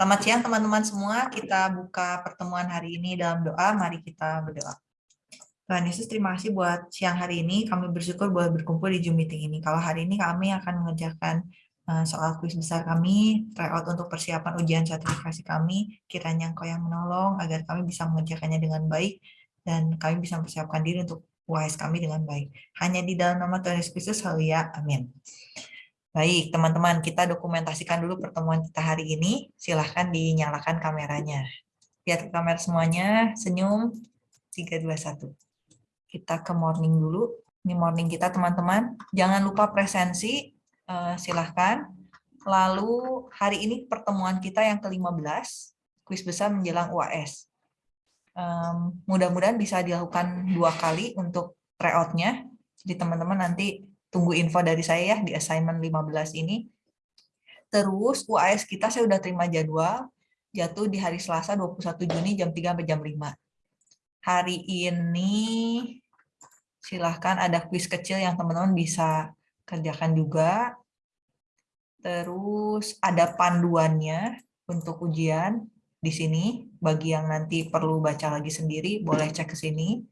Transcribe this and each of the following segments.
Selamat siang teman-teman semua. Kita buka pertemuan hari ini dalam doa. Mari kita berdoa. Tuhan Yesus, terima kasih buat siang hari ini. Kami bersyukur boleh berkumpul di Zoom meeting ini. Kalau hari ini kami akan mengerjakan eh, soal kuis besar kami, tryout untuk persiapan ujian sertifikasi kami, kiranya Engkau yang menolong agar kami bisa mengerjakannya dengan baik dan kami bisa mempersiapkan diri untuk UAS kami dengan baik. Hanya di dalam nama Tuhan Yesus Kristus, haleluya, amin. Baik, teman-teman, kita dokumentasikan dulu pertemuan kita hari ini. Silahkan dinyalakan kameranya. Lihat kamera semuanya, senyum, 3, 2, 1. Kita ke morning dulu. Ini morning kita, teman-teman. Jangan lupa presensi, eh, silahkan. Lalu, hari ini pertemuan kita yang ke-15, kuis besar menjelang UAS. Mudah-mudahan bisa dilakukan dua kali untuk tryout-nya. Jadi teman-teman nanti tunggu info dari saya ya di assignment 15 ini. Terus UAS kita saya udah terima jadwal, jatuh di hari Selasa 21 Juni jam 3 sampai jam 5. Hari ini silahkan ada kuis kecil yang teman-teman bisa kerjakan juga. Terus ada panduannya untuk ujian di sini. Bagi yang nanti perlu baca lagi sendiri, boleh cek ke sini.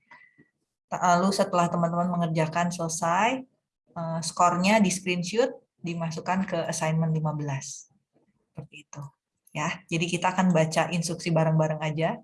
Lalu setelah teman-teman mengerjakan selesai, uh, skornya di screenshot dimasukkan ke assignment 15. Seperti itu. Ya, jadi kita akan baca instruksi bareng-bareng aja.